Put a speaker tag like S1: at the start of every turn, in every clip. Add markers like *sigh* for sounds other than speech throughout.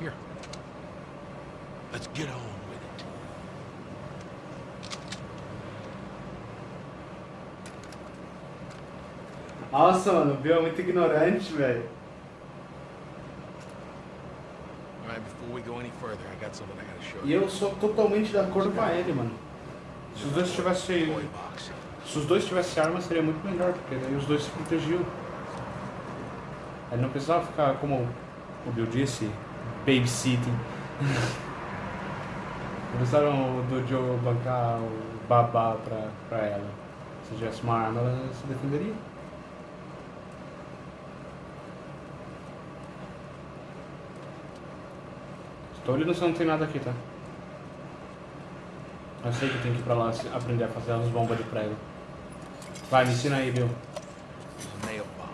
S1: Here. Let's get on with it.
S2: Nossa, mano, o Bill é muito ignorante, velho.
S1: All right, before we go any further, I got something I gotta show
S2: E
S1: you.
S2: eu sou totalmente de acordo com ele, mano. Se os dois tivessem. Se os dois tivessem arma seria muito melhor, porque daí os dois se protegiam. Aí não precisava ficar, como o Bill disse, babysitting. Precisaram do Joe bancar o babá pra, pra ela. Se tivesse uma arma, ela se defenderia. Estou olhando se não tem nada aqui, tá? Eu sei que tem que ir pra lá aprender a fazer as bombas de prego. Vai, me ensina aí, Bill.
S1: It's a nail bomb.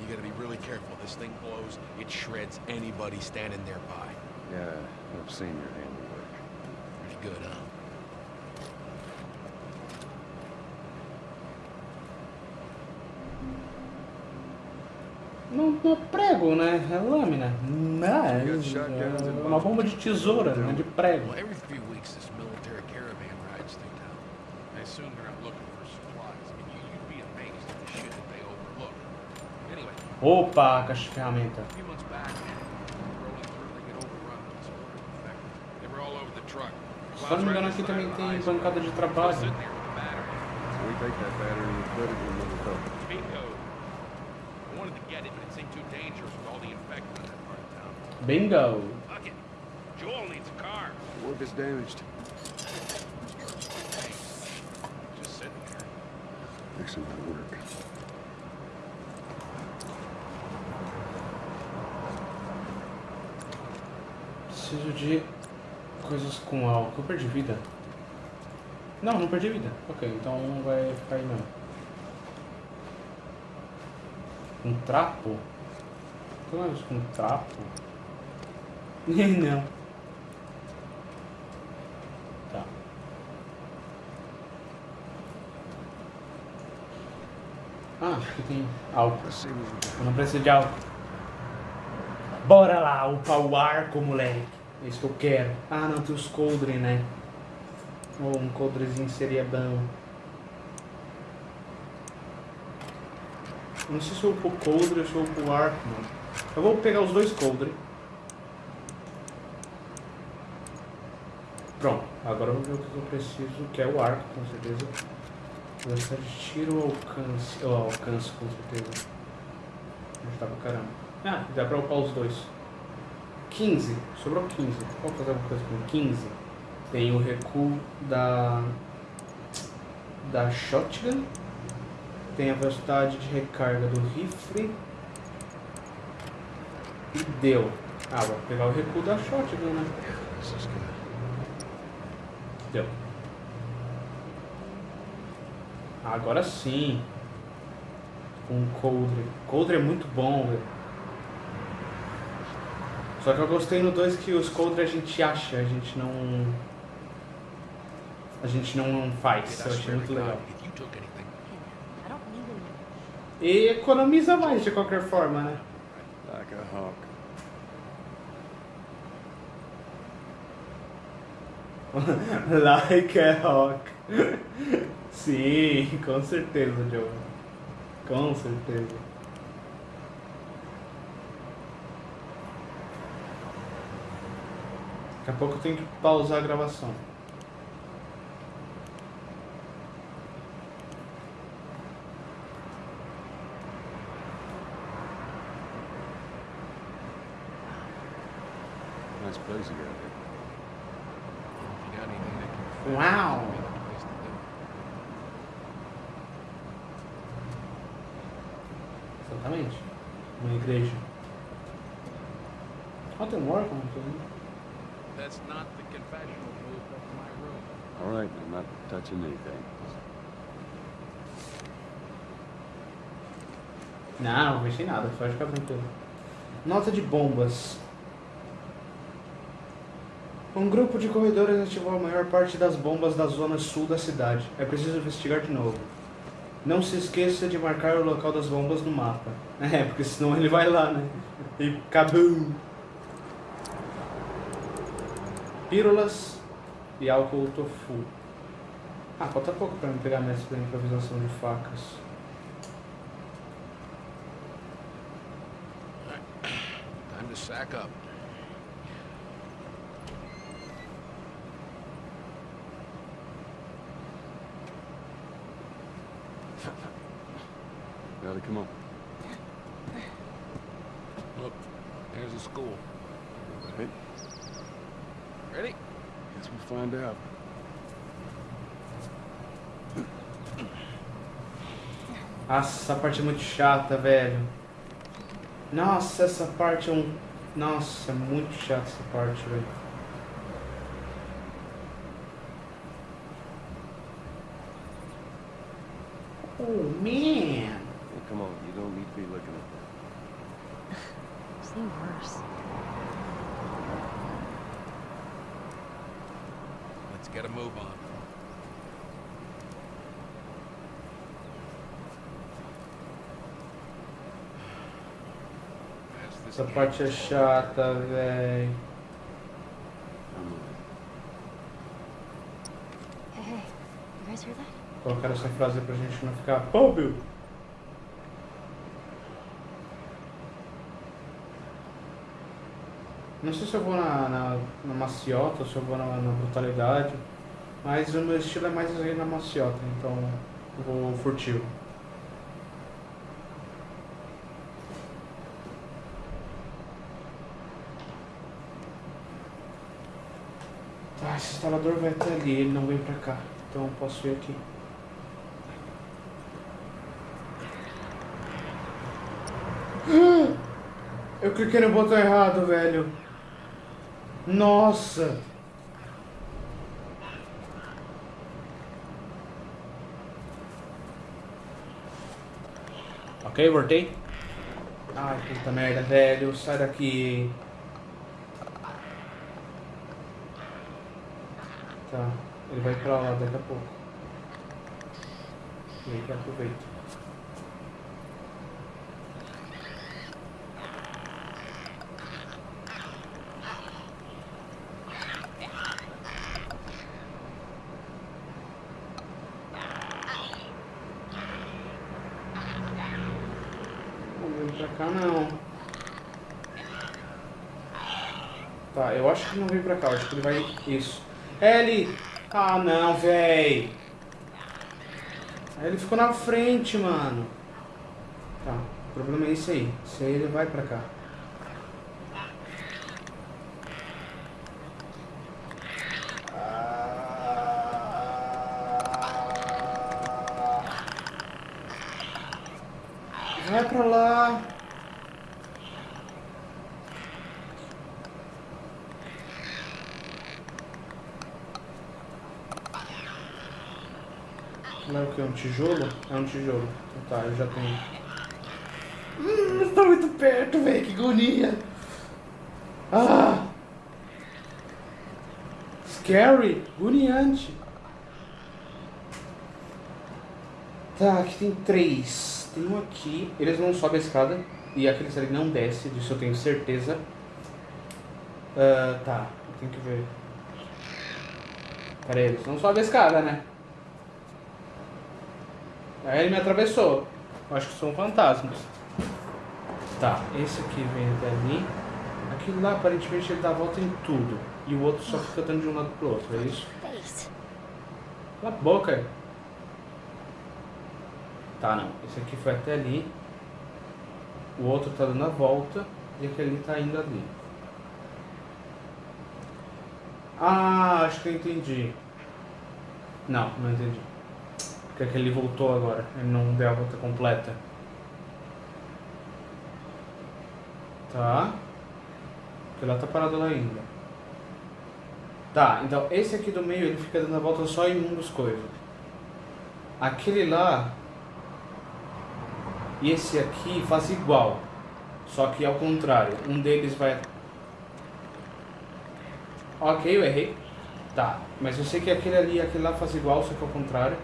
S1: You gotta be really careful. This thing blows, it shreds anybody standing nearby.
S3: Yeah, I've seen your handiwork.
S1: Pretty good, huh?
S2: Não, não é prego, né? É lâmina. Mas é uma bomba de tesoura, não é de prego.
S1: Well, every few weeks this military caravan rides through town. I assume they're out looking for all over the truck.
S2: Se não me engano, aqui também tem bancada de trabalho.
S1: Bingo. I wanted to get it, but it seemed too dangerous with all the infected in that part of town.
S2: Bingo.
S1: Fuck it. Joel needs a car.
S3: Work is damaged.
S1: Just sitting there.
S3: Fixing my work.
S2: Preciso de coisas com álcool. Eu perdi vida. Não, não perdi vida. Ok, então vai ficar aí mesmo. Um trapo? Tem mais com trapo? *laughs* não. Tá. Ah, aqui tem álcool. Eu não preciso de álcool. Bora lá, upar o arco, moleque. É isso que eu quero. Ah, não, tem os coldre, né? Oh, um coldrezinho seria bom. Não sei se eu upo o coldre ou se eu upo o arco, mano. Eu vou pegar os dois coldre. Pronto, agora eu vou ver o que eu preciso, que é o arco, com certeza. Velocidade de tiro ou alcance? Eu alcance, com certeza. Onde tá pra caramba. Ah, dá pra upar os dois. 15. Sobrou 15. Vamos fazer alguma coisa com 15. Tem o recuo da. da shotgun. Tem a velocidade de recarga do rifle. E deu. Ah, vou pegar o recuo da shotgun, né? Deu. Agora sim. Com coldre. Coldre é muito bom, velho. Só que eu gostei no 2 que os coldre a gente acha, a gente não. A gente não faz. Eu achei muito legal. E economiza mais de qualquer forma, né?
S3: Like a hawk. *laughs*
S2: like a rock. *laughs* Sim, com certeza, Joe. Com certeza. Daqui a pouco eu tenho que pausar a gravação.
S3: Nice place you
S2: nada, pode ficar tranquilo. Nota de bombas. Um grupo de corredores ativou a maior parte das bombas da zona sul da cidade. É preciso investigar de novo. Não se esqueça de marcar o local das bombas no mapa. *laughs* É, porque senão ele vai lá, né? E cabum! Pírolas e álcool tofu. Ah, falta pouco pra me pegar mestre da improvisação de facas.
S1: Sack up. *laughs*
S3: Gotta come on.
S1: Look, there's a school.
S3: Right?
S1: Ready?
S3: Guess we'll find out.
S2: Nossa, essa parte é muito chata, velho. Nossa, essa parte é um. Nossa, é muito chata essa parte, velho. Oh, man.
S3: Hey, come on. You don't need to be looking at that.
S4: Seem worse.
S1: Let's get a move on. Pass this
S2: Essa parte é chata, velho.
S4: That?
S2: Colocaram essa frase pra gente não ficar. Pô, Bill! Não sei se eu vou na, na, na maciota ou se eu vou na, na brutalidade, mas o meu estilo é mais na maciota, então eu vou furtivo. Tá, esse instalador vai até ali, ele não vem pra cá, então eu posso ir aqui. Eu cliquei no botão errado, velho. Nossa! Ok, voltei. Ai, puta merda, velho. Sai daqui. Tá, ele vai pra lá daqui a pouco. E aí que aproveita. Não vem pra cá. Tá, eu acho que não vem pra cá, eu acho que ele vai. Isso. Ele! Ah não, véi! Ele ficou na frente, mano. Tá, o problema é esse aí. Esse aí ele vai pra cá. Vai pra lá. Não é o que? Um tijolo? É um tijolo. Então Tá, eu já tenho. Hum, tá muito perto, velho. Que agonia. Ah! Scary. Agoniante. Tá, aqui tem três. Tem um aqui. Eles não sobem a escada. E aqueles ali não desce, disso eu tenho certeza. Ah, tá, eu tenho que ver. Pera aí, eles não sobem a escada, né? Aí ele me atravessou. Eu acho que são fantasmas. Tá, esse aqui vem até ali. Aquilo lá aparentemente ele dá a volta em tudo. E o outro só fica dando de um lado pro outro, é isso?
S4: Face.
S2: Cala a boca. Tá, não. Esse aqui foi até ali. O outro tá dando a volta. E aquele ali tá indo ali. Ah, acho que eu entendi. Não, não entendi. Porque aquele voltou agora. Ele não deu a volta completa. Tá. Porque lá tá parado lá ainda. Tá, então esse aqui do meio ele fica dando a volta só em um dos coisas. Aquele lá e esse aqui faz igual. Só que ao contrário. Um deles vai. Ok, eu errei. Tá, mas eu sei que aquele ali e aquele lá faz igual, só que ao contrário.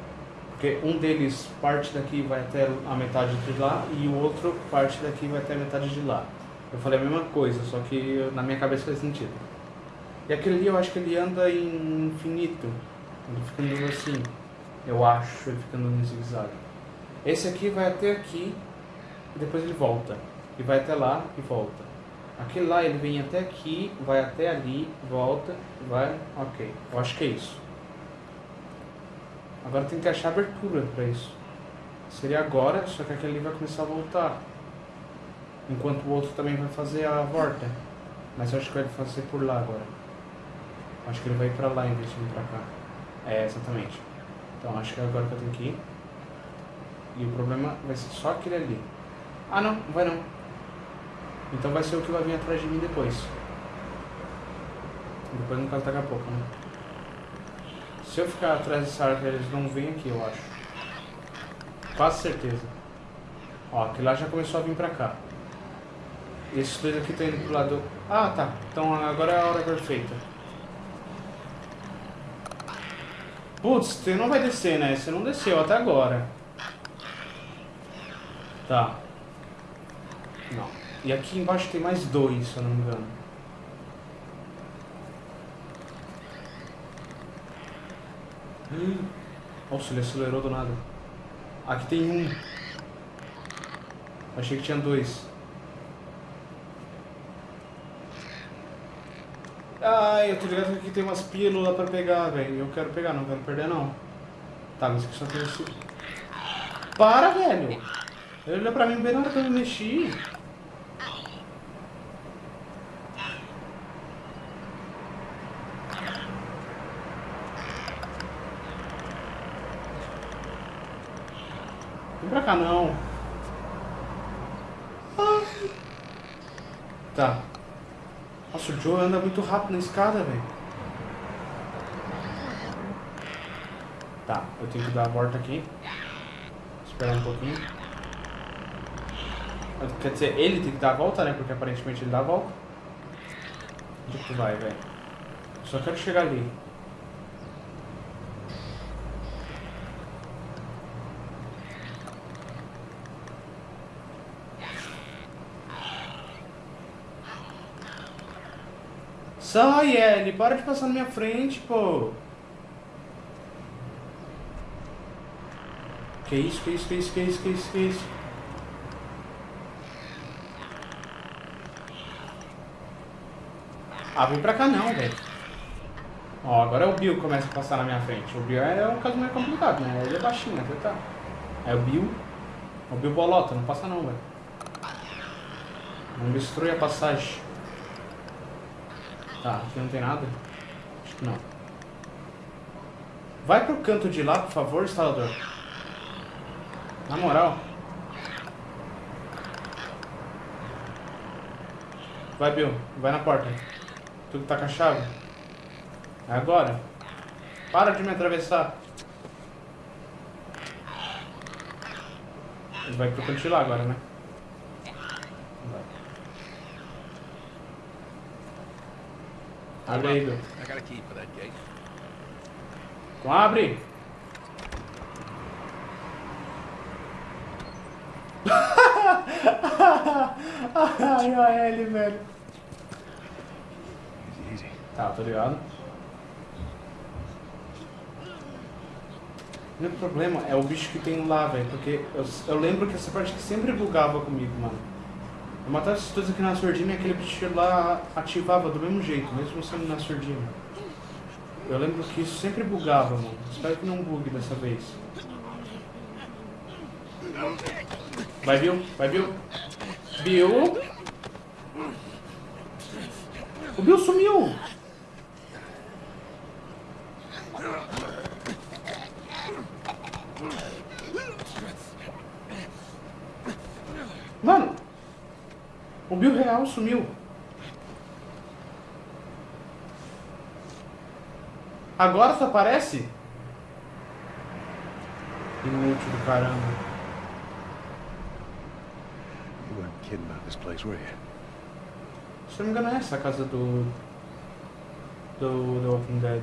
S2: Porque um deles parte daqui vai até a metade de lá e o outro parte daqui vai até a metade de lá. Eu falei a mesma coisa, só que na minha cabeça faz sentido. E aquele ali eu acho que ele anda em infinito. Ele fica andando assim. Eu acho, ele fica andando em zigue-zague. Esse aqui vai até aqui e depois ele volta. E vai até lá e volta. Aquele lá ele vem até aqui, vai até ali, volta, vai. Ok. Eu acho que é isso. Agora tem que achar abertura pra isso. Seria agora, só que aquele vai começar a voltar. Enquanto o outro também vai fazer a volta. Mas eu acho que vai fazer por lá agora. Acho que ele vai ir pra lá em vez de vir pra cá. É, exatamente. Então acho que é agora que eu tenho que ir. E o problema vai ser só aquele ali. Ah não vai não. Então vai ser o que vai vir atrás de mim depois. Depois no caso daqui a pouco, né? Se eu ficar atrás dessa árvore, eles não vêm aqui, eu acho. Quase certeza. Ó, aquele lá já começou a vir pra cá. Esses dois aqui estão indo pro lado... Ah, tá. Então agora é a hora perfeita. Putz, você não vai descer, né? Você não desceu até agora. Tá. Não. E aqui embaixo tem mais dois, se eu não me engano. Hum. Nossa, ele acelerou do nada. Aqui tem um. Achei que tinha dois. Ai, eu tô ligado que aqui tem umas pílulas pra pegar, velho. Eu quero pegar, não quero perder não. Tá, mas aqui só tem esse... Para, velho! Ele olhou pra mim bem na hora que eu me mexi. Cá não. Ai. Tá. Nossa, o Joe anda muito rápido na escada, velho. Tá, eu tenho que dar a volta aqui. Esperar um pouquinho. Quer dizer, ele tem que dar a volta, né? Porque aparentemente ele dá a volta. Onde que tu vai, velho? Só quero chegar ali. Sai, Ellie, para de passar na minha frente, pô. Que isso, que isso, que isso, que isso, que isso, que isso? Ah, vem pra cá não, velho. Ó, agora é o Bill que começa a passar na minha frente. O Bill é um caso mais complicado, né? Ele é baixinho, até tá. É o Bill. O Bill bolota, não passa não, velho. Não destrui a passagem. Tá, aqui não tem nada? Acho que não. Vai pro canto de lá, por favor, instalador. Na moral. Vai, Bill. Vai na porta. Tu que tá com a chave. É agora. Para de me atravessar. Ele vai pro canto de lá agora, né? Abre aí,
S1: gate.
S2: Então abre. *laughs* Ai, olha ele, velho. Tá, tô ligado. O único problema é o bicho que tem lá, velho. Porque eu, eu lembro que essa parte que sempre bugava comigo, mano. Eu matava esses dois aqui na surdina e aquele bicho lá ativava do mesmo jeito, mesmo sendo na surdina. Eu lembro que isso sempre bugava, mano. Espero que não bugue dessa vez. Vai, Bill. Vai, Bill. Bill. O Bill sumiu. Mano. O Bill real sumiu. Agora só aparece? Inútil do caramba.
S3: You weren't kidding about this place, were you?
S2: Se não me engano é essa a casa do... Do The Walking Dead.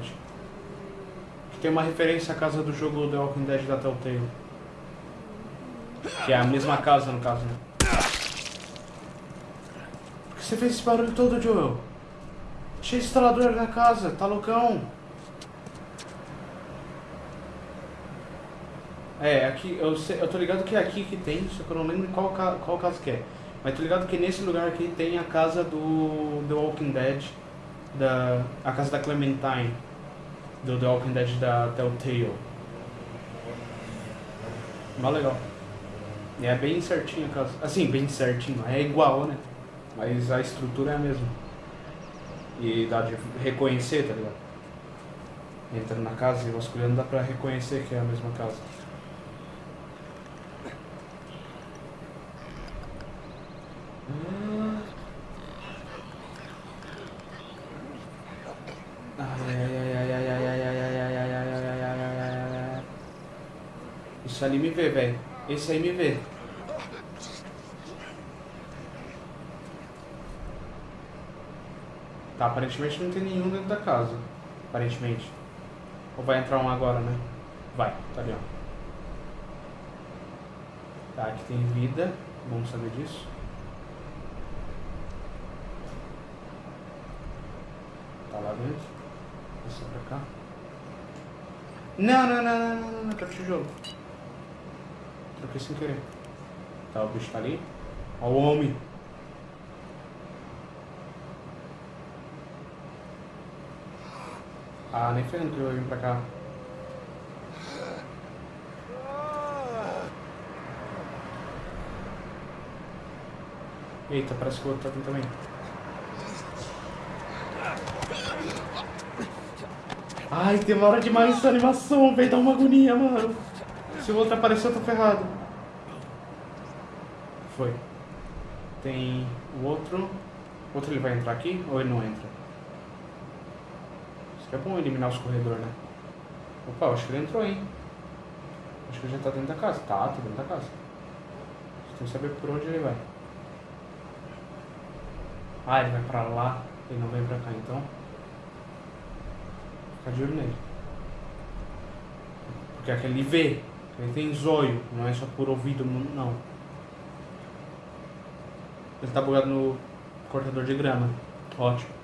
S2: Que tem uma referência à casa do jogo The Walking Dead da Telltale. Que é a mesma casa no caso, né? Você fez esse barulho todo, Joel? Tinha instalador na casa, tá loucão. É, aqui, eu, sei, eu tô ligado que é aqui que tem, só que eu não lembro qual, qual casa que é. Mas tô ligado que nesse lugar aqui tem a casa do The Walking Dead, da, a casa da Clementine, do The Walking Dead da Telltale. Mó legal. É bem certinho a casa. Assim, bem certinho, é igual, né? mas a estrutura é a mesma. E dá de reconhecer, tá ligado? Entrando na casa e vasculhando dá pra reconhecer que é a mesma casa. Isso é ali me vê, velho. Esse é aí me vê. Tá, aparentemente não tem nenhum dentro da casa. Aparentemente. Ou vai entrar um agora, né? Vai, tá ali, ó. Tá, aqui tem vida. Bom saber disso. Tá lá dentro. Descer pra cá. Não, não, não, não, não, não, não, tá tijolo. Troquei sem querer. Tá, o bicho tá ali. Ó o homem. Ah, nem ferrando vai vir pra cá. Eita, parece que o outro tá vindo também. Ai, demora demais essa animação, velho. Dá uma agonia, mano. Se o outro aparecer, eu tô ferrado. Foi. Tem o outro. O outro ele vai entrar aqui ou ele não entra? Isso que é bom eliminar os corredores, né? Opa, acho que ele entrou, hein? Acho que ele já tá dentro da casa. Tá, tá dentro da casa. Você tem que saber por onde ele vai. Ah, ele vai pra lá. Ele não vem pra cá, então. Fica de olho nele. Porque aquele vê. Ele tem zóio. Não é só por ouvido, não. Ele tá bugado no cortador de grama. Ótimo.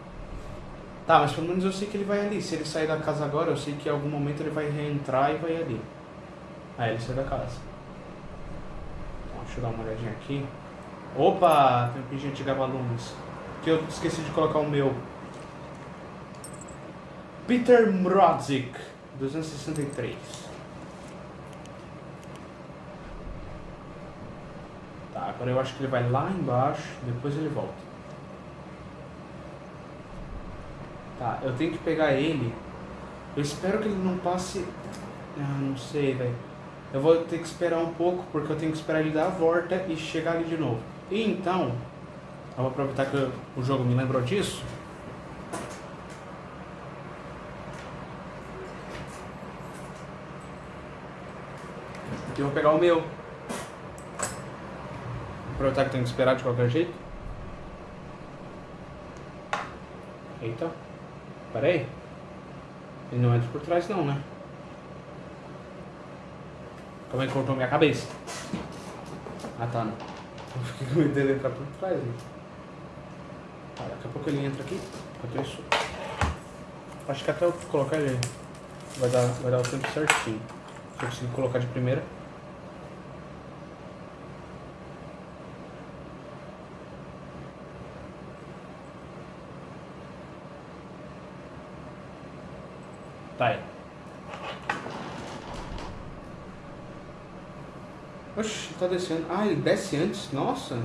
S2: Tá, mas pelo menos eu sei que ele vai ali. Se ele sair da casa agora, eu sei que em algum momento ele vai reentrar e vai ali. Aí ele sai da casa. Então, deixa eu dar uma olhadinha aqui. Opa! Tem um pingente de Gavalumes. Que eu esqueci de colocar o meu. Peter Mrodzik, 263. Tá, agora eu acho que ele vai lá embaixo, depois ele volta. Tá, eu tenho que pegar ele. Eu espero que ele não passe. Ah, não sei, velho. Eu vou ter que esperar um pouco, porque eu tenho que esperar ele dar a volta e chegar ali de novo. E então, eu vou aproveitar que o jogo me lembrou disso. Eu vou pegar o meu. Aproveitar que tenho que esperar de qualquer jeito. Eita. Pera aí. Ele não entra por trás não, né? Como é que cortou minha cabeça? Ah tá, não. Eu fiquei com medo dele entrar por trás, né? Tá, daqui a pouco ele entra aqui. Enquanto isso. Acho que até eu colocar ele vai dar, vai dar o tempo certinho. Se eu conseguir colocar de primeira. Tá aí. Oxi, tá descendo. Ah, ele desce antes? Nossa.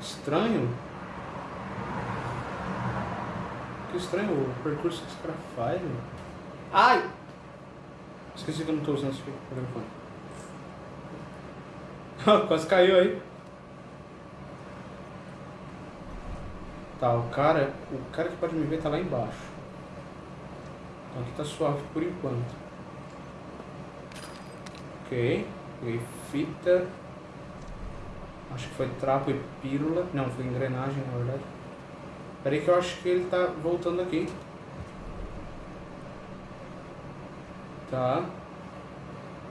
S2: Estranho. Que estranho o percurso que esse cara faz, meu. Ai! Esqueci que eu não tô usando esse telefone. *laughs* Quase caiu aí. Tá, o cara. O cara que pode me ver tá lá embaixo. Então aqui tá suave por enquanto. Ok. Peguei fita. Acho que foi trapo e pílula. Não, foi engrenagem na verdade. Peraí que eu acho que ele tá voltando aqui. Tá.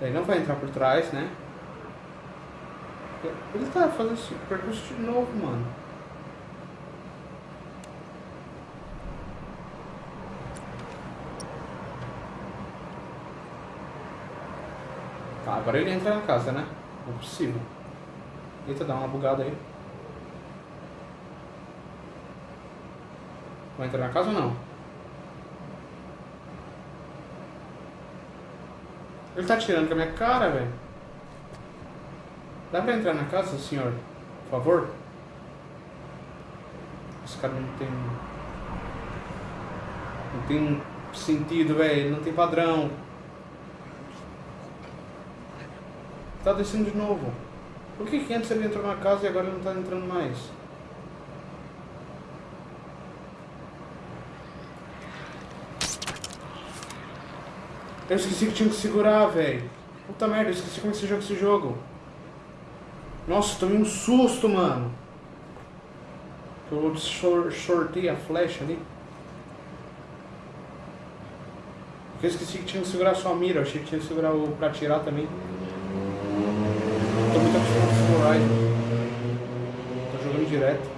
S2: Ele não vai entrar por trás, né? Ele tá fazendo percurso de novo, mano. Agora ele entra na casa, né? Não é possível. Eita, dá uma bugada aí. Vai entrar na casa ou não? Ele tá tirando com a minha cara, velho. Dá pra entrar na casa, senhor? Por favor? Esse cara não tem. Não tem sentido, velho. Não tem padrão. Tá descendo de novo. Por que, que antes ele entrou na casa e agora ele não tá entrando mais? Eu esqueci que tinha que segurar, velho. Puta merda, eu esqueci como é que se joga esse jogo. Nossa, tomei um susto, mano. Eu sor- sortei a flecha ali. Porque eu esqueci que tinha que segurar só a mira. Eu achei que tinha que segurar o pra atirar também. Tô muito acostumado com Horizon. Tô jogando direto.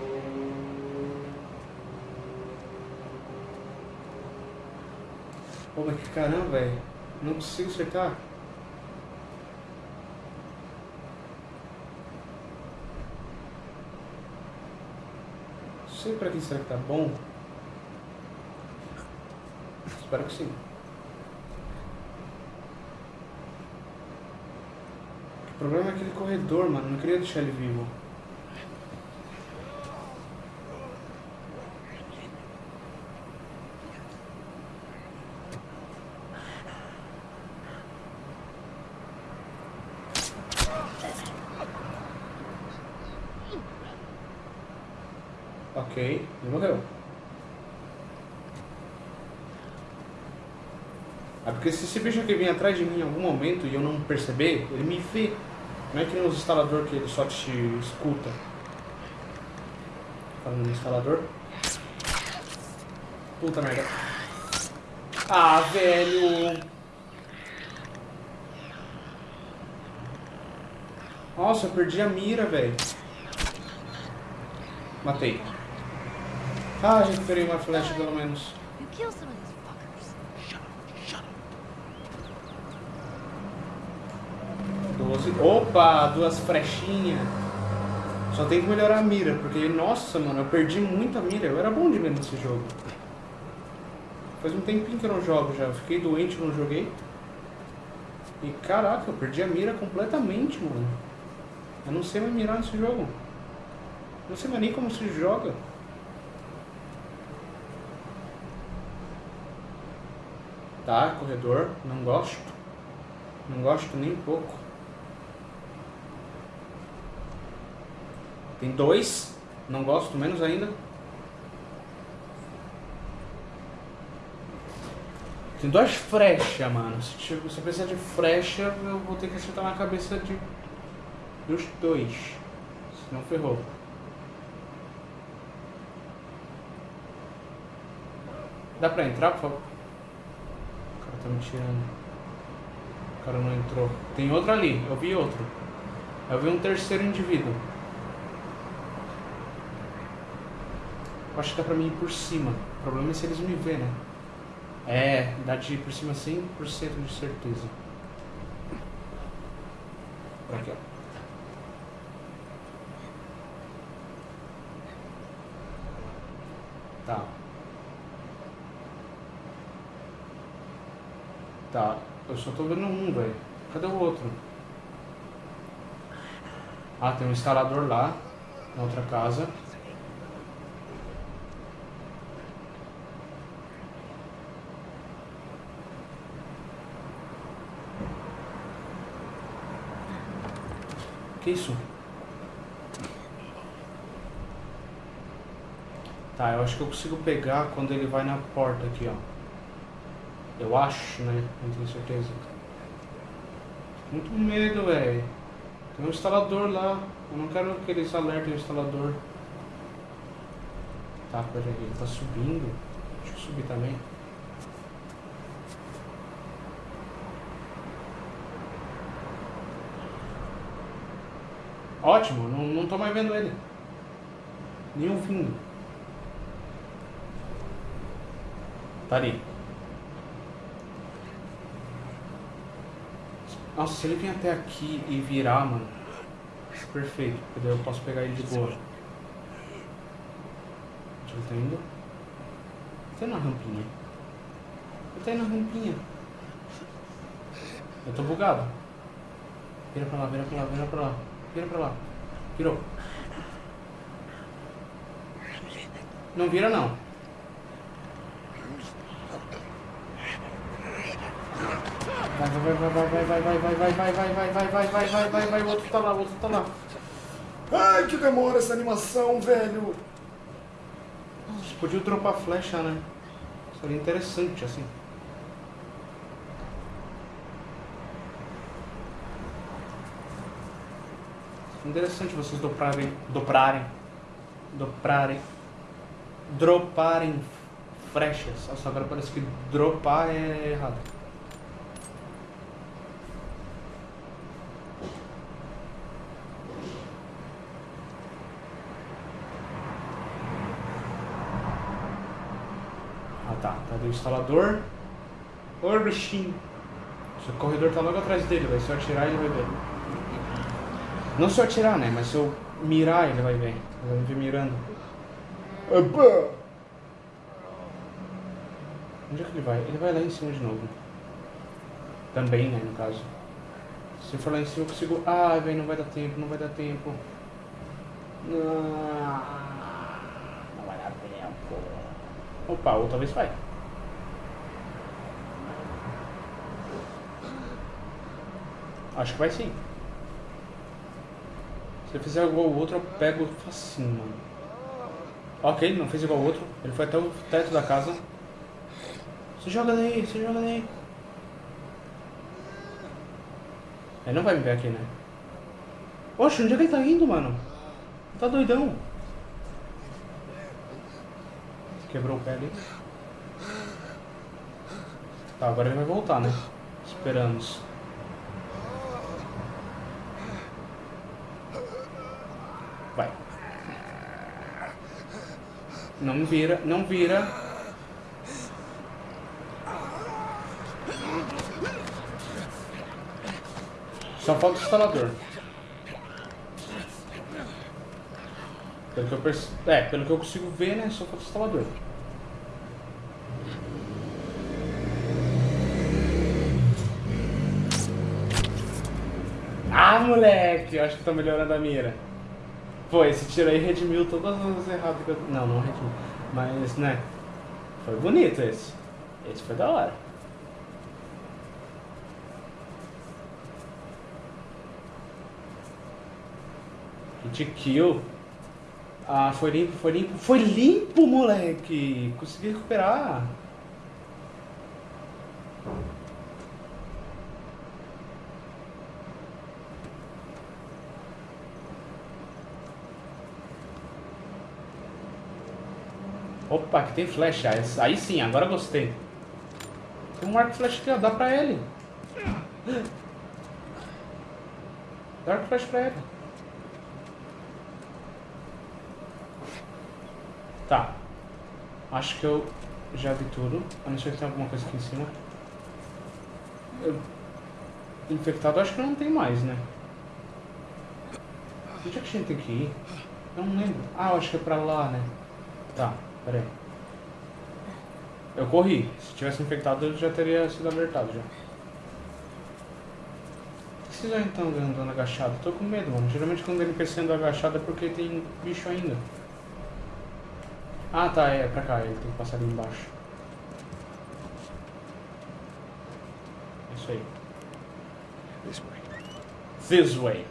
S2: Pô, mas que caramba, velho. Não consigo acertar. Não sei pra que será que tá bom. Espero que sim. Problema é aquele corredor, mano. Não queria deixar ele vivo. Ok, ele morreu. É porque se esse bicho aqui vir atrás de mim em algum momento e eu não perceber, ele me vê. Não é que nem os instalador que ele só te escuta. Falando no instalador. Puta merda. Ah, velho. Nossa, eu perdi a mira, velho. Matei. Ah, recuperei uma flecha pelo menos.
S4: You kill some of these fuckers.
S1: Shut up, shut up.
S2: 12. Opa, duas flechinhas. Só tem que melhorar a mira, porque, nossa, mano, eu perdi muita mira. Eu era bom de mira nesse jogo. Faz um tempinho que eu não jogo já. Eu fiquei doente, não joguei. E caraca, eu perdi a mira completamente, mano. Eu não sei mais mirar nesse jogo. Não sei mais nem como se joga. Tá, corredor, não gosto. Não gosto nem um pouco. Tem dois, não gosto menos ainda. Tem duas flechas, mano. Se, tipo, se eu precisar de flecha, eu vou ter que acertar na cabeça de dos dois. Senão ferrou. Dá pra entrar, por favor? O cara tá me tirando. O cara não entrou. Tem outro ali, eu vi outro. Eu vi um terceiro indivíduo. Eu acho que dá pra mim ir por cima. O problema é se eles me verem, né? É, dá de ir por cima 100% de certeza. Por aqui, ó. Tá. Tá, eu só tô vendo um, velho. Cadê o outro? Ah, tem um instalador lá, na outra casa. Que isso? Tá, eu acho que eu consigo pegar quando ele vai na porta aqui, ó. Eu acho, né? Não tenho certeza. Muito medo, velho. Tem um instalador lá. Eu não quero que eles alertem o instalador. Tá, peraí. Ele tá subindo. Deixa eu subir também. Ótimo, não, não tô mais vendo ele. Nem ouvindo. Tá ali. Nossa, se ele vir até aqui e virar, mano. Perfeito, porque daí eu posso pegar ele de boa. Onde ele tá indo? Ele tá indo na rampinha. Ele tá indo na rampinha. Eu tô bugado. Vira pra lá, vira pra lá, vira pra lá. Vira pra lá. Virou. Não vira não. Vai, vai, vai, vai, vai, vai, vai, vai, vai, vai, vai, vai, vai, vai, vai, vai, vai, vai, o outro tá lá, o outro tá lá.
S5: Ai, que demora essa animação, velho.
S2: Podia dropar flecha, né? Seria interessante, assim. Interessante vocês dobrarem, dobrarem, dobrarem, droparem flechas. Nossa, agora parece que dropar é errado. Ah tá, tá do instalador. Ô bichinho. Se o corredor tá logo atrás dele, vai. Se eu atirar ele vai ver. Não se eu atirar, né? Mas se eu mirar ele vai ver. Ele vai me ver mirando.
S5: Opa!
S2: Onde é que ele vai? Ele vai lá em cima de novo. Também, né, no caso. Se eu for lá em cima eu consigo. Ah, velho, não vai dar tempo, não vai dar tempo. Não, não vai dar tempo. Opa, outra vez vai. Acho que vai sim. Se eu fizer igual o outro, eu pego facinho, mano. Ok, ele não fez igual o outro. Ele foi até o teto da casa. Se joga daí, se joga daí. Ele não vai me ver aqui, né? Oxe, onde é que ele tá indo, mano? Tá doidão. Quebrou o pé ali. Tá, agora ele vai voltar, né? Esperamos. Vai. Não vira, não vira. Só falta o instalador. Pelo que eu perce... É, pelo que eu consigo ver, né? Só falta o instalador. Ah, moleque! Eu acho que tô melhorando a mira. Pô, esse tiro aí redimiu todas as erradas que eu... Não, não redimiu. Mas, né? Foi bonito esse. Esse foi da hora. Hit kill. Ah, foi limpo, foi limpo. Foi limpo, moleque! Consegui recuperar. Opa, aqui tem flecha. Aí sim, agora gostei. Tem um arco flecha aqui, ó. Dá pra ele. Dá arco flecha pra ele. Tá. Acho que eu já vi tudo. A não ser que tem alguma coisa aqui em cima. Eu... Infectado acho que não tem mais, né? Onde é que a gente tem que ir? Eu não lembro. Ah, acho que é pra lá, né? Tá, pera aí. Eu corri. Se tivesse infectado, eu já teria sido alertado já. Por que vocês estão andando agachado? Tô com medo, mano. Geralmente quando ele NPC anda agachado é porque tem bicho ainda. Ah, tá, é pra cá, ele tem que passar ali embaixo. É Isso aí.
S3: This way.
S2: This way.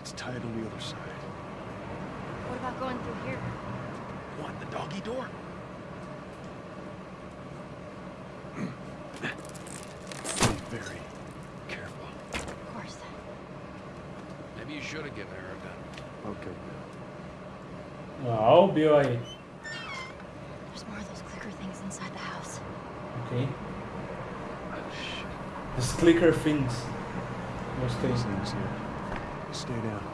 S3: It's tied on the other side.
S4: What about going through here?
S1: What, doggy door?
S3: Be very careful.
S4: Of course.
S1: Maybe you should have given her a gun.
S3: Okay.
S2: O Bill aí.
S4: There's more of those clicker things inside the house.
S2: Ok.
S1: Oh, shit.
S2: Os clicker things. Gostei.
S3: These things here. Stay down.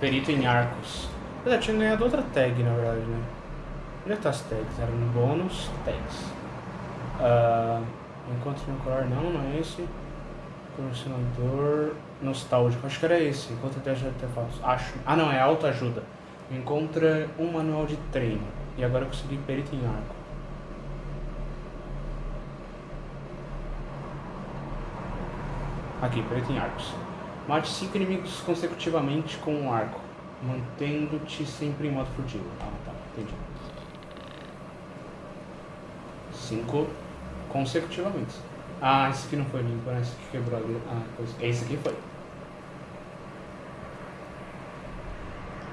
S2: Perito em arcos. Eu tinha ganhado outra tag, na verdade, né? Onde é tá as tags? Era no bônus, tags. Ah, encontro no colar, não, não é esse. Colecionador nostálgico, acho que era esse. Encontra 10 artefatos. Acho. Ah, não, é autoajuda. Encontra um manual de treino. E agora eu consegui perito em arco. Aqui, perito em arcos. Mate 5 inimigos consecutivamente com um arco, mantendo-te sempre em modo furtivo. Ah, tá, entendi. 5 consecutivamente. Ah, esse aqui não foi limpo, né? Esse aqui quebrou ali. Ah, pois. Esse aqui foi.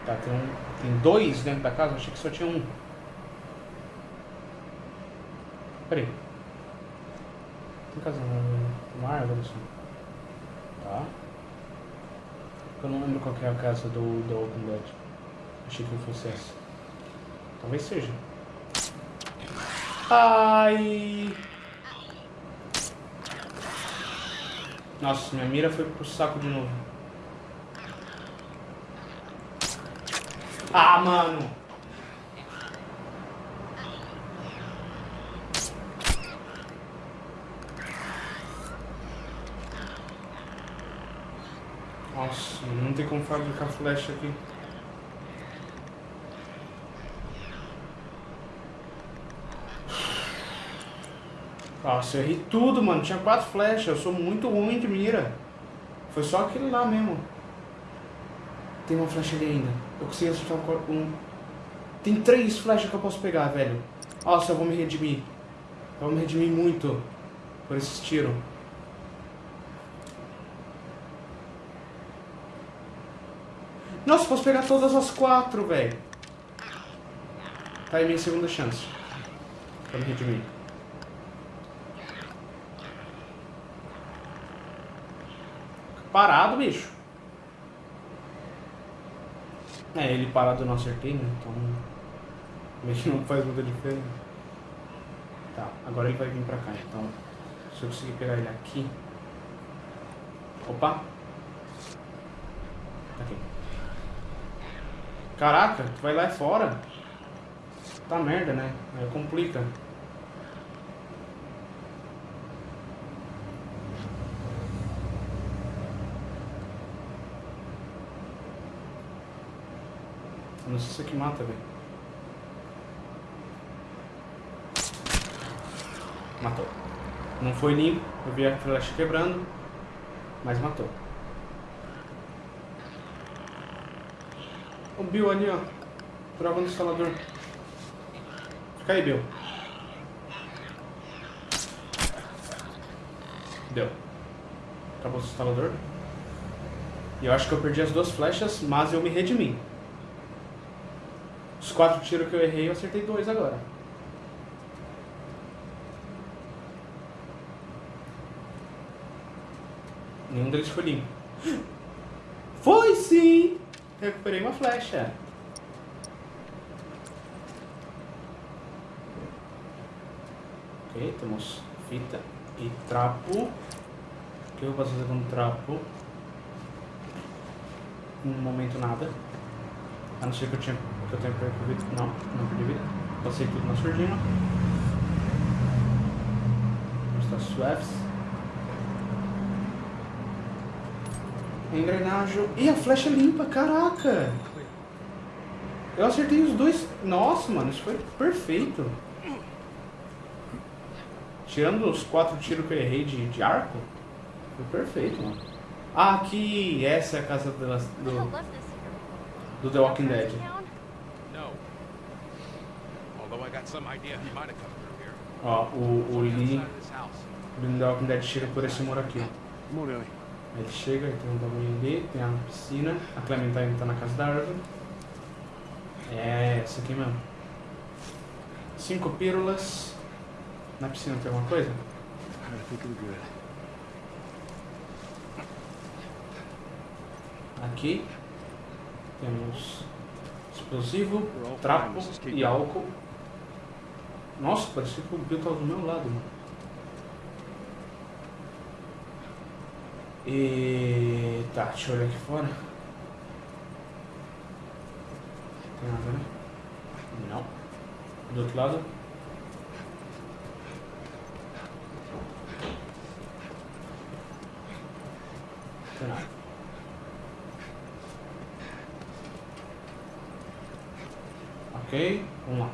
S2: Tá, tem, um, tem dois dentro da casa? Achei que só tinha um. Peraí. Tem casa no árvore assim. Tá. Eu não lembro qual é a casa do, do Open Dead. Achei que fosse essa. Talvez seja. Ai! Nossa, minha mira foi pro saco de novo. Ah, mano! Nossa, não tem como fabricar flecha aqui. Nossa, eu errei tudo, mano. Tinha quatro flechas. Eu sou muito ruim de mira. Foi só aquele lá mesmo. Tem uma flecha ali ainda. Eu consegui acertar um. Tem três flechas que eu posso pegar, velho. Nossa, eu vou me redimir. Eu vou me redimir muito por esses tiros. Nossa, posso pegar todas as quatro, velho. Tá aí minha segunda chance. Pra me redimir. Parado, bicho. É, ele parado eu não acertei, né? Então. Meio não faz muita diferença. Tá, agora ele vai vir pra cá, então. Se eu conseguir pegar ele aqui. Opa! Tá Aqui. Caraca, tu vai lá fora. Tá merda, né? Aí complica. Não sei se isso aqui mata, velho. Matou. Não foi limpo, eu vi a flecha quebrando, mas matou. O Bill ali, ó. Trava no instalador. Fica aí, Bill. Deu. Acabou o instalador. E eu acho que eu perdi as duas flechas, mas eu me redimi. Os quatro tiros que eu errei, eu acertei dois agora. Nenhum deles foi limpo. *gasps* Foi sim! Recuperei uma flecha. Ok, temos fita e trapo. O que eu posso fazer com trapo? No momento nada. A não ser que eu, tinha, que eu tenha perdido. Não, não perdi vida. Passei tudo na surdina. Está suaves. Engrenagem. E a flecha limpa, caraca! Eu acertei os dois. Nossa, mano, isso foi perfeito. Tirando os quatro tiros que eu errei de, de arco, foi perfeito, mano. Ah, aqui, essa é a casa do,
S4: here.
S2: do The Walking Dead.
S4: Town?
S1: No. Although I got some idea he might have come through here.
S2: Ó, o, o Lee do The Walking Dead chega por esse muro aqui. Ele chega, tem um bagulho ali, tem a piscina. A Clementine tá na casa da árvore. É, essa aqui mesmo. Cinco pílulas. Na piscina tem alguma coisa?
S3: Good.
S2: Aqui temos explosivo, trapo e álcool. Nossa, parecia que o Bill tava do meu lado, mano. E tá, deixa eu olhar aqui fora. Tem nada, né? Não. Do outro lado? Tem nada. Ok, vamos lá.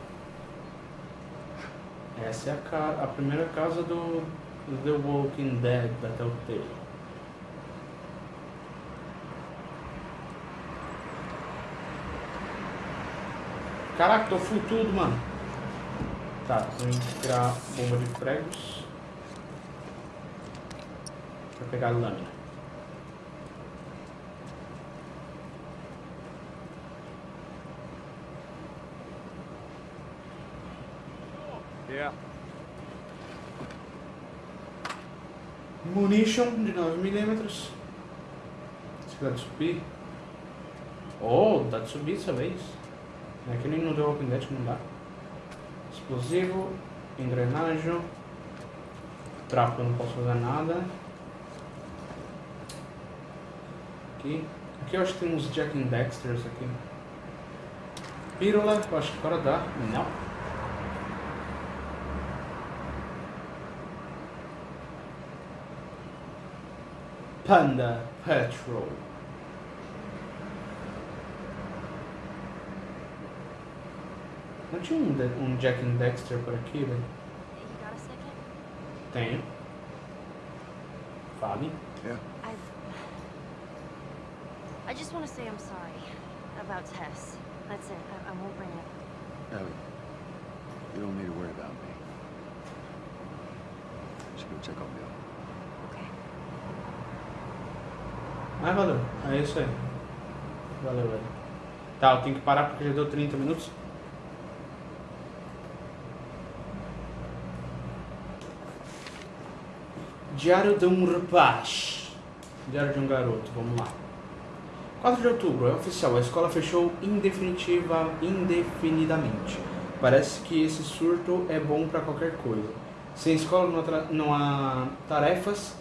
S2: Essa é a, a primeira casa do do The Walking Dead da Telltale. Caraca, tô full tudo, mano. Tá, vamos tirar bomba de pregos. Pra pegar a lâmina.
S3: Yeah.
S2: Munition de 9mm. Se de subir. Oh, dá de subir dessa vez. Não nem no The Walking Dead não dá. Explosivo, engrenagem. Trapo eu não posso fazer nada. Aqui. Aqui eu acho que tem uns Jack and Dexters aqui. Pílula, eu acho que agora dá. Não. Panda Patrol. Não tinha um, de- um Jack and Dexter por aqui, velho?
S4: Second?
S2: Tenho. Fale.
S3: Yeah.
S4: I've. I just want to say I'm sorry about Tess. That's it. I, I won't bring it.
S3: Ellie, you don't need to worry about me. Just go check on Bill.
S4: Okay.
S2: Ah, valeu. É isso aí. Valeu, velho. Tá, eu tenho que parar porque já deu 30 minutos. Diário de um rapaz. Diário de um garoto, vamos lá. 4 de outubro, é oficial, a escola fechou indefinitiva, indefinidamente. Parece que esse surto é bom pra qualquer coisa. Sem escola não não há tarefas,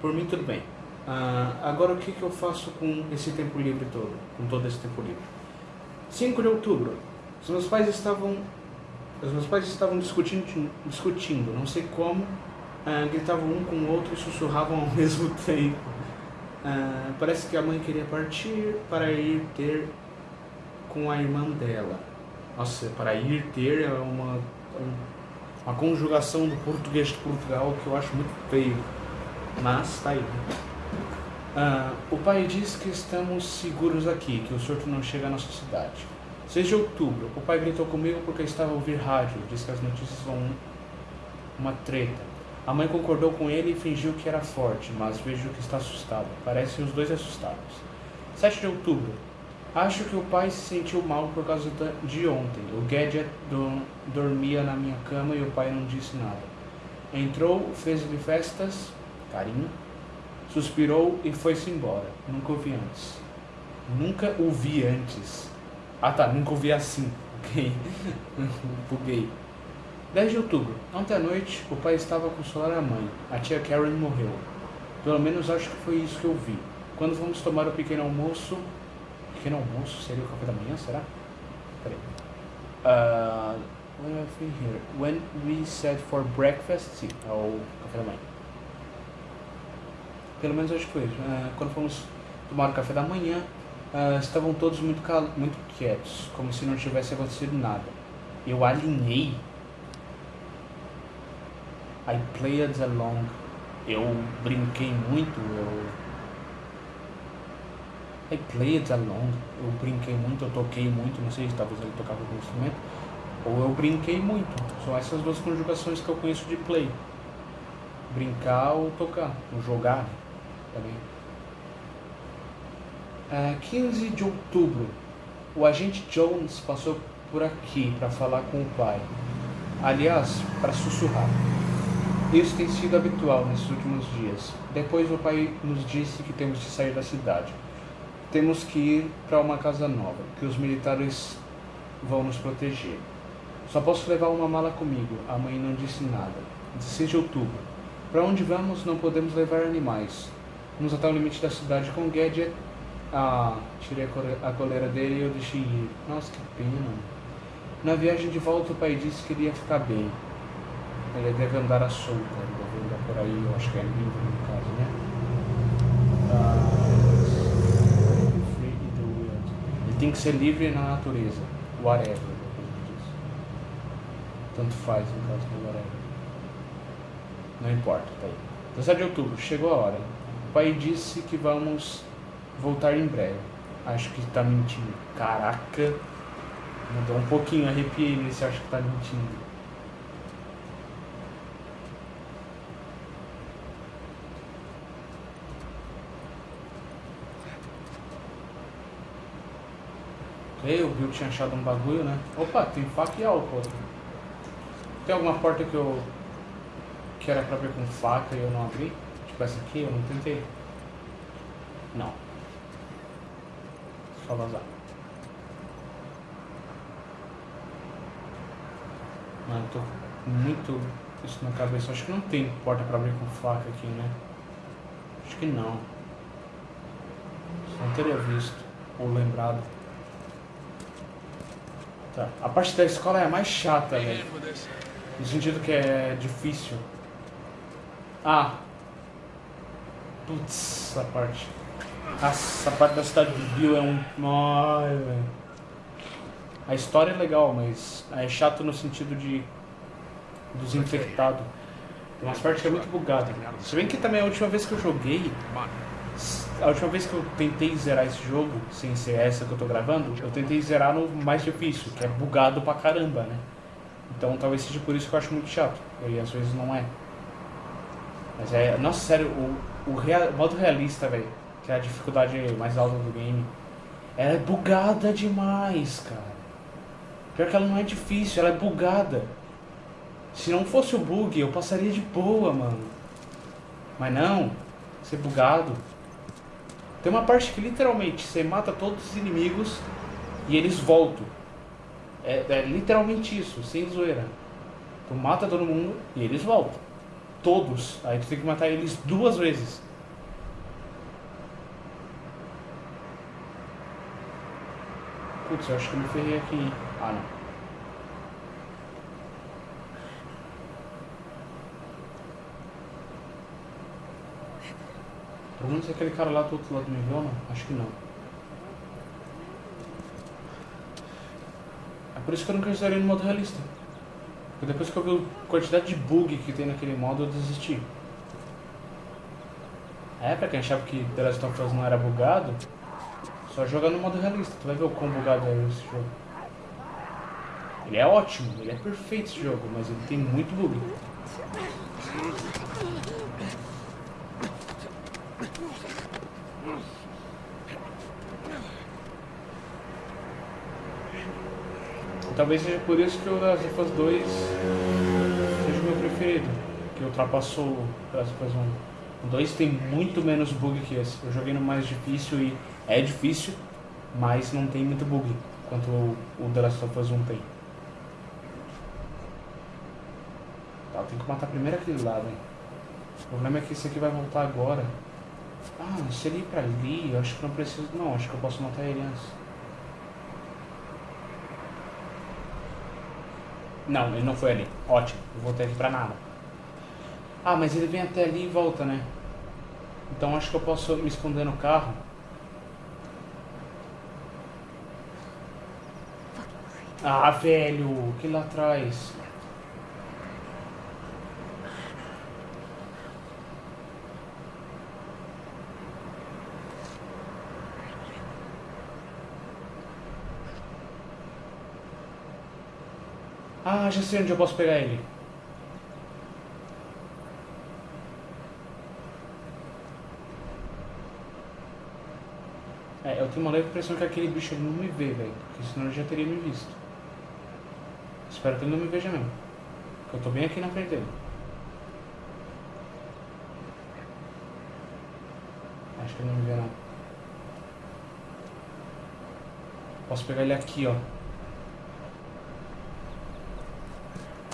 S2: por mim tudo bem. Ah, agora o que, que eu faço com esse tempo livre todo? Com todo esse tempo livre? 5 de outubro. Os meus pais estavam. Os meus pais estavam discutindo, discutindo não sei como, ah, gritavam um com o outro e sussurravam ao *laughs* mesmo tempo. Ah, parece que a mãe queria partir para ir ter com a irmã dela. Nossa, para ir ter é uma, um- uma conjugação do português de Portugal que eu acho muito feio. Mas tá aí. Ah, o pai diz que estamos seguros aqui, que o surto não chega à nossa cidade. 6 de outubro, o pai gritou comigo porque estava a ouvir rádio, disse que as notícias vão uma treta. A mãe concordou com ele e fingiu que era forte, mas vejo que está assustado. Parecem os dois assustados. 7 de outubro, acho que o pai se sentiu mal por causa de ontem. O Gadget do- dormia na minha cama e o pai não disse nada. Entrou, fez-lhe festas, carinho, suspirou e foi-se embora. Nunca o vi antes. Nunca o vi antes. Ah tá, nunca o vi assim. Ok. *laughs* Buguei. 10 de outubro. Ontem à noite, o pai estava a consolar a mãe. A tia Karen morreu. Pelo menos acho que foi isso que eu vi. Quando vamos tomar o pequeno almoço. Pequeno almoço? Seria o café da manhã? Será? Peraí. Uh, what do I think here? When we said for breakfast, sim, é o café da manhã. Pelo menos acho que foi isso. Ah, quando fomos tomar o café da manhã, ah, estavam todos muito, muito quietos, como se não tivesse acontecido nada. Eu alinhei. I played along. Eu brinquei muito. Eu. I played along. Eu brinquei muito, eu toquei muito. Não sei se talvez ele tocava algum instrumento. Ou eu brinquei muito. São essas duas conjugações que eu conheço de play. Brincar ou tocar. Ou jogar também. Ah, 15 de outubro. O agente Jones passou por aqui para falar com o pai. Aliás, para sussurrar. Isso tem sido habitual nesses últimos dias. Depois o pai nos disse que temos de sair da cidade. Temos que ir para uma casa nova, que os militares vão nos proteger. Só posso levar uma mala comigo. A mãe não disse nada. 16 de outubro. Para onde vamos não podemos levar animais. Vamos até o limite da cidade com Gadget Ah, tirei a coleira dele e eu deixei ir. Nossa, que pena. Na viagem de volta, o pai disse que ele ia ficar bem. Ele deve andar à solta, ele deve andar por aí, eu acho que é livre no caso, né? Ele tem que ser livre na natureza. Whatever, como diz. Tanto faz no caso do whatever. Não importa, tá aí. 17 de outubro, chegou a hora. O pai disse que vamos voltar em breve. Acho que tá mentindo. Caraca! Mudou um pouquinho, arrepiei nesse acho que tá mentindo. Ei, o Bill tinha achado um bagulho, né? Opa, tem faca e álcool. Tem alguma porta que eu. que era pra abrir com faca e eu não abri? Tipo essa aqui, eu não tentei. Não. Só vazar. Mano, eu tô muito isso na cabeça. Acho que não tem porta pra abrir com faca aqui, né? Acho que não. Só não teria visto ou lembrado. Tá. A parte da escola é a mais chata,
S1: Hang
S2: velho. No sentido que é difícil. Ah. Putz, essa parte. Nossa, a parte da cidade de Bill é um. Ai, velho. A história é legal, mas é chato no sentido de. dos infectados. Tem umas partes que é muito bugado. Se bem que também a última vez que eu joguei. A última vez que eu tentei zerar esse jogo, sem ser essa que eu tô gravando, eu tentei zerar no mais difícil, que é bugado pra caramba, né? Então talvez seja por isso que eu acho muito chato. E às vezes não é. Mas é. Nossa, sério, o, o rea- modo realista, velho, que é a dificuldade mais alta do game, ela é bugada demais, cara. Pior que ela não é difícil, ela é bugada. Se não fosse o bug, eu passaria de boa, mano. Mas não, ser bugado. Tem uma parte que literalmente você mata todos os inimigos e eles voltam. É, é literalmente isso, sem zoeira. Tu mata todo mundo e eles voltam. Todos. Aí tu tem que matar eles duas vezes. Putz, eu acho que eu me ferrei aqui. Ah, não. Pelo menos aquele cara lá do outro lado me viu, não? Acho que não. É por isso que eu nunca zerei no modo realista. Porque depois que eu vi a quantidade de bug que tem naquele modo, eu desisti. É, pra quem achava que The Last of Us não era bugado, só joga no modo realista. Tu vai ver o quão bugado é esse jogo. Ele é ótimo, ele é perfeito esse jogo, mas ele tem muito bug. Talvez seja por isso que o of Us 2 seja o meu preferido, que ultrapassou o of Us 1. O 2 tem muito menos bug que esse. Eu joguei no mais difícil e é difícil, mas não tem muito bug quanto o, o The Last of Us 1 tem. Tá, tem que matar primeiro aquele lá, velho. O problema é que esse aqui vai voltar agora. Ah, se ele ir pra ali, eu acho que não preciso. Não, acho que eu posso matar ele antes. Não, ele não foi ali. Ótimo, eu voltei aqui pra nada. Ah, mas ele vem até ali e volta, né? Então acho que eu posso me esconder no carro. Ah, velho, que lá atrás. Ah, já sei onde eu posso pegar ele. É, eu tenho uma leve impressão que aquele bicho não me vê, velho. Porque senão ele já teria me visto. Espero que ele não me veja mesmo. Porque eu tô bem aqui na frente dele. Acho que ele não me vê não. Posso pegar ele aqui, ó.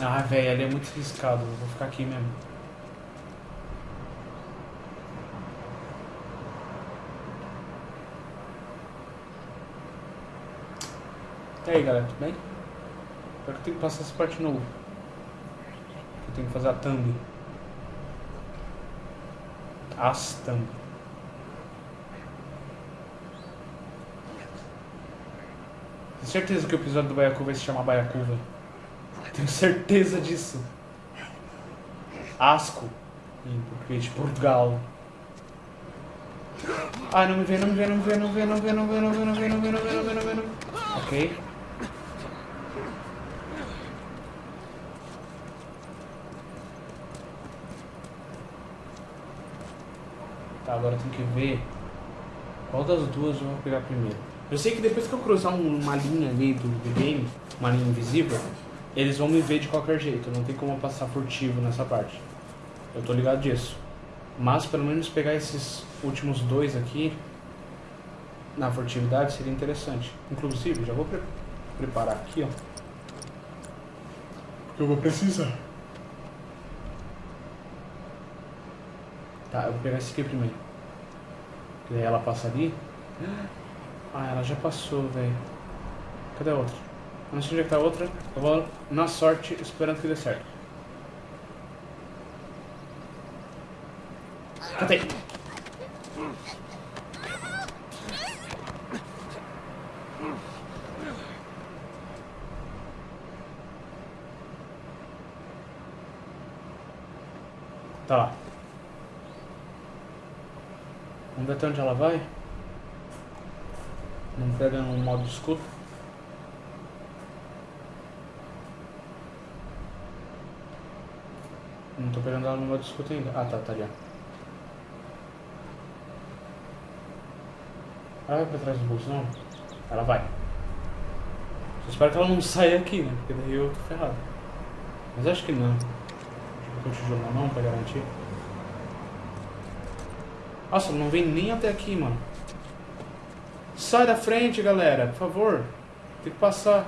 S2: Ah, velho, ali é muito riscado. Vou ficar aqui mesmo. E aí, galera, tudo bem? Agora eu tenho que passar essa parte de novo. Eu tenho que fazer a thumb. As thumb. Tenho certeza que o episódio do Baiacu vai se chamar Baiacu, velho. Tenho certeza disso. Asco. Em português de Portugal. Ai, não me vê, não me vê, não me vê, não me vê, não me vê, não me vê, não me vê, não me vê, não me vê, não me vê, não me vê, não me vê. Ok. Tá, agora tem que ver qual das duas eu vou pegar primeiro. Eu sei que depois que eu cruzar um- uma linha ali do game, uma linha invisível, eles vão me ver de qualquer jeito. Não tem como eu passar furtivo nessa parte. Eu tô ligado disso. Mas pelo menos pegar esses últimos dois aqui na furtividade seria interessante. Inclusive, já vou pre- preparar aqui, ó. Porque eu vou precisar. Tá, eu vou pegar esse aqui primeiro. Que daí ela passa ali. Ah, ela já passou, velho. Cadê a outra? Não sei onde é que tá a outra. Eu vou na sorte esperando que dê certo. Catei. Tá lá. Vamos ver até onde ela vai. Não pega no modo escuro. Não tô pegando ela no modo escudo ainda. Ah, tá, tá ali. Ela vai pra trás do bolso, não? Ela vai. Só espero que ela não saia aqui, né? Porque daí eu tô ferrado. Mas acho que não. O tijolo na mão pra garantir. Nossa, não vem nem até aqui, mano. Sai da frente, galera, por favor. Tem que passar.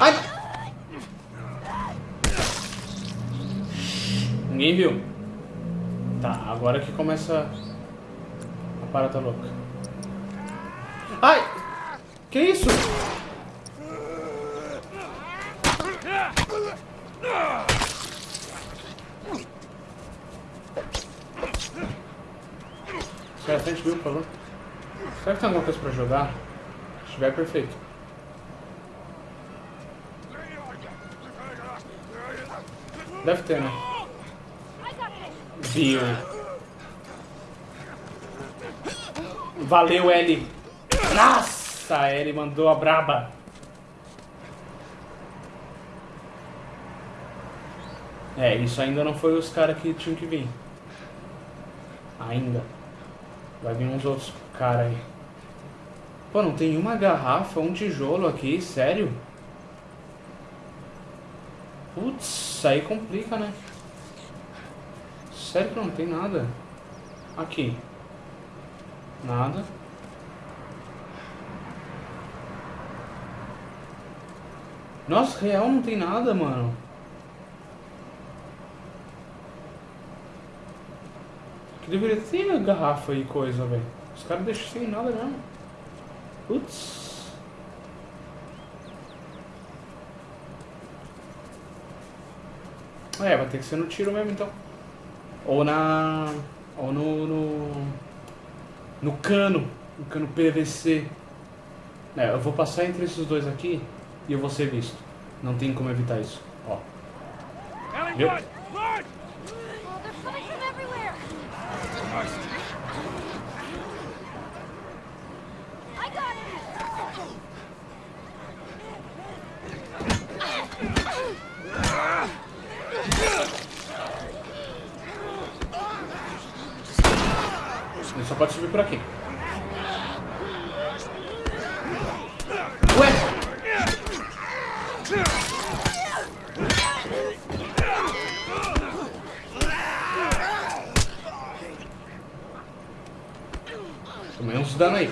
S2: Ai! Ninguém viu. Tá, agora que começa a parada louca. Ai! Que isso? Sai da frente, viu, por favor. Será que tem alguma coisa pra jogar? Se tiver, perfeito. Deve ter, né? Viu. Valeu, Ellie. Nossa, Ellie mandou a braba. É, isso ainda não foi os caras que tinham que vir. Ainda. Vai vir uns outros caras aí. Pô, não tem uma garrafa, um tijolo aqui, sério? Putz, aí complica, né? Sério que não tem nada? Aqui. Nada. Nossa, real não tem nada, mano. Que deveria ter garrafa e coisa, velho. Os caras deixam sem nada mesmo. Putz. É, vai ter que ser no tiro mesmo então. Ou na. Ou no. No, no cano. No cano PVC. É, eu vou passar entre esses dois aqui e eu vou ser visto. Não tem como evitar isso. Ó. Viu?
S4: Oh, they're coming from everywhere! I got it!
S2: Ele só pode subir por aqui. Ué! Tomei uns dano aí.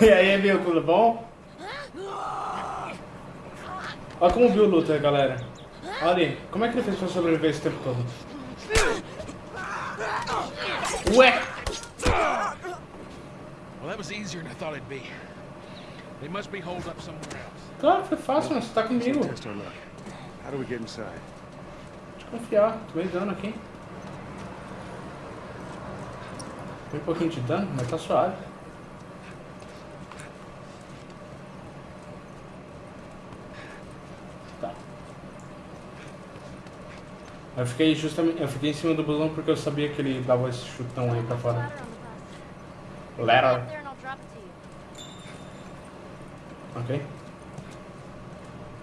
S2: e aí, Emil, tudo bom? Olha como o Bill luta, galera. Olha ali. Como é que ele fez pra sobreviver esse tempo todo? Ué!
S1: Well, that was easier than I thought it'd be. They must be holed up somewhere else.
S2: Claro, foi fácil, mano. Você tá comigo.
S3: How do we get inside?
S2: Confiar. Tomei dano aqui. Tem um pouquinho de dano, mas tá suave. Eu fiquei justamente. Eu fiquei em cima do busão porque eu sabia que ele dava esse chutão aí pra fora.
S4: You.
S2: Ok.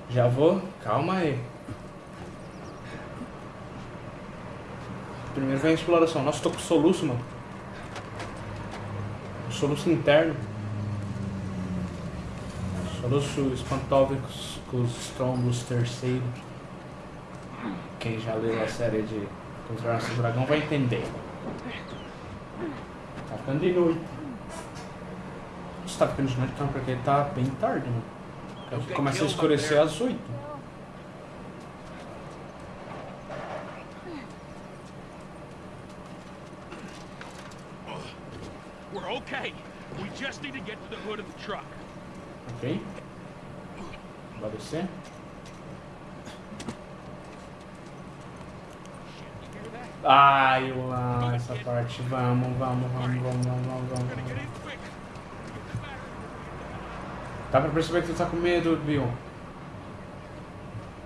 S2: Já vou. Calma aí. Primeiro vem a exploração. Nossa, tô com soluço, mano. Soluço interno. Soluço espantólicos com os trombos terceiro. Quem já leu a série de Controlar o Dragão vai entender. Tá ficando de noite. Você tá ficando de noite, então, porque tá bem tarde, mano. Começa a escurecer às 8.
S1: We're okay. We just need to get to the hood of the truck.
S2: Ok. Vai descer.
S1: You hear that?
S2: Ai, amo essa parte. Vamos, vamos, vamos, vamos, vamos, vamos, vamos. Dá pra perceber que tu tá com medo, Bill.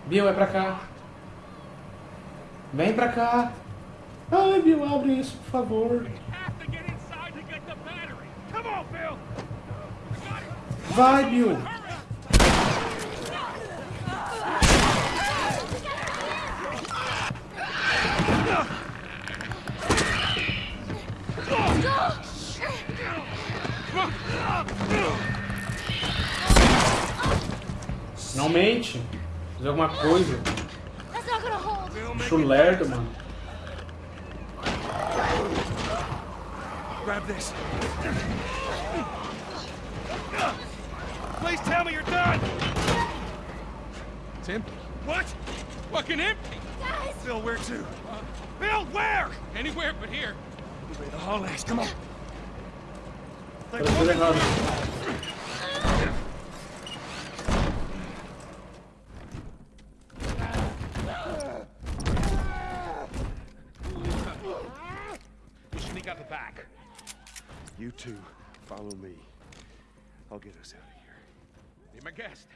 S2: Bill, é pra cá. Vem pra cá. Ai, Bill, abre isso, por favor.
S1: Have to
S2: Não mente. Fazer alguma coisa.
S4: That's not gonna hold.
S2: Mano.
S3: Grab this.
S1: Please tell me you're done. It's empty. What? Fucking empty.
S4: Guys!
S3: Phil, where to?
S1: Bill, where? Anywhere but here.
S3: The hallways. Come on.
S2: Tá
S3: follow me. I'll get us out of here.
S1: Be my guest.